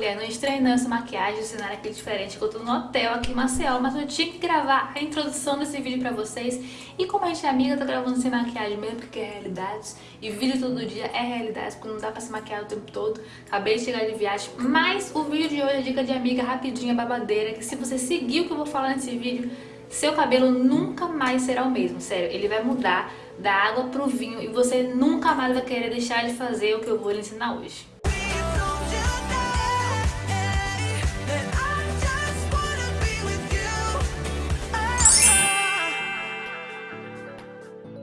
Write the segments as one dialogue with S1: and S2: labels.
S1: mulher, não estranhe não essa maquiagem, o cenário aqui diferente, que eu tô no hotel aqui em Maceió, mas eu tinha que gravar a introdução desse vídeo pra vocês. E como a gente é amiga, eu tô gravando sem maquiagem mesmo, porque é realidade. E vídeo todo dia é realidade, porque não dá pra se maquiar o tempo todo. Acabei de chegar de viagem, mas o vídeo de hoje é dica de amiga rapidinha, babadeira, que se você seguir o que eu vou falar nesse vídeo, seu cabelo nunca mais será o mesmo, sério, ele vai mudar da água pro vinho e você nunca mais vai querer deixar de fazer o que eu vou lhe ensinar hoje.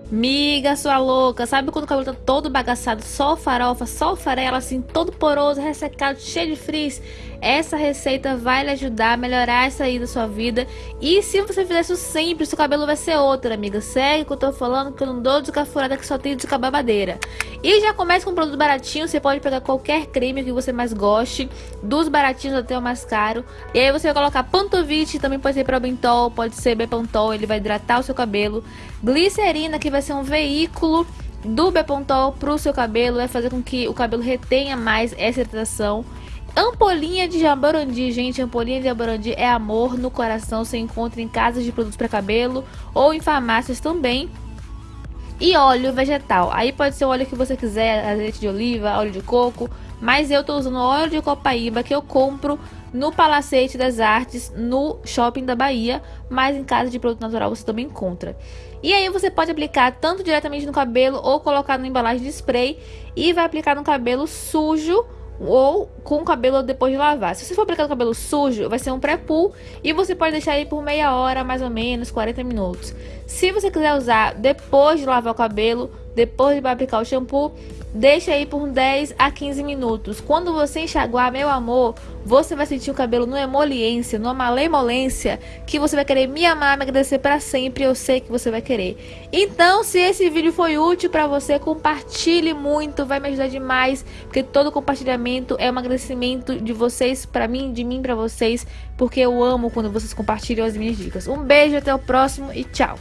S1: Miga, sua louca, sabe quando o cabelo tá todo bagaçado, só farofa, só farela, assim, todo poroso, ressecado, cheio de frizz? Essa receita vai lhe ajudar a melhorar isso aí da sua vida. E se você fizer isso sempre, seu cabelo vai ser outro, amiga. Segue que eu tô falando, que eu não dou descafurada que só tem descababadeira. E já começa com um produto baratinho, você pode pegar qualquer creme que você mais goste, dos baratinhos até o mais caro. E aí você vai colocar Pantovite, também pode ser Probentol, pode ser Bepantol, ele vai hidratar o seu cabelo. Glicerina, que vai ser um veículo do Bepontol pro seu cabelo, vai fazer com que o cabelo retenha mais essa hidratação. Ampolinha de jaborandi, gente, ampolinha de jaborandi é amor no coração, você encontra em casas de produtos para cabelo ou em farmácias também. E óleo vegetal, aí pode ser o óleo que você quiser, azeite de oliva, óleo de coco, mas eu tô usando óleo de copaíba que eu compro no Palacete das Artes, no Shopping da Bahia, mas em casa de produto natural você também encontra. E aí você pode aplicar tanto diretamente no cabelo ou colocar na embalagem de spray e vai aplicar no cabelo sujo ou com o cabelo depois de lavar. Se você for aplicar o cabelo sujo, vai ser um pré-pull e você pode deixar aí por meia hora, mais ou menos, 40 minutos. Se você quiser usar depois de lavar o cabelo, depois de aplicar o shampoo, Deixa aí por 10 a 15 minutos. Quando você enxaguar, meu amor, você vai sentir o cabelo numa emoliência, numa malemolência, que você vai querer me amar, me agradecer para sempre. Eu sei que você vai querer. Então, se esse vídeo foi útil para você, compartilhe muito, vai me ajudar demais, porque todo compartilhamento é um agradecimento de vocês para mim, de mim para vocês, porque eu amo quando vocês compartilham as minhas dicas. Um beijo, até o próximo e tchau.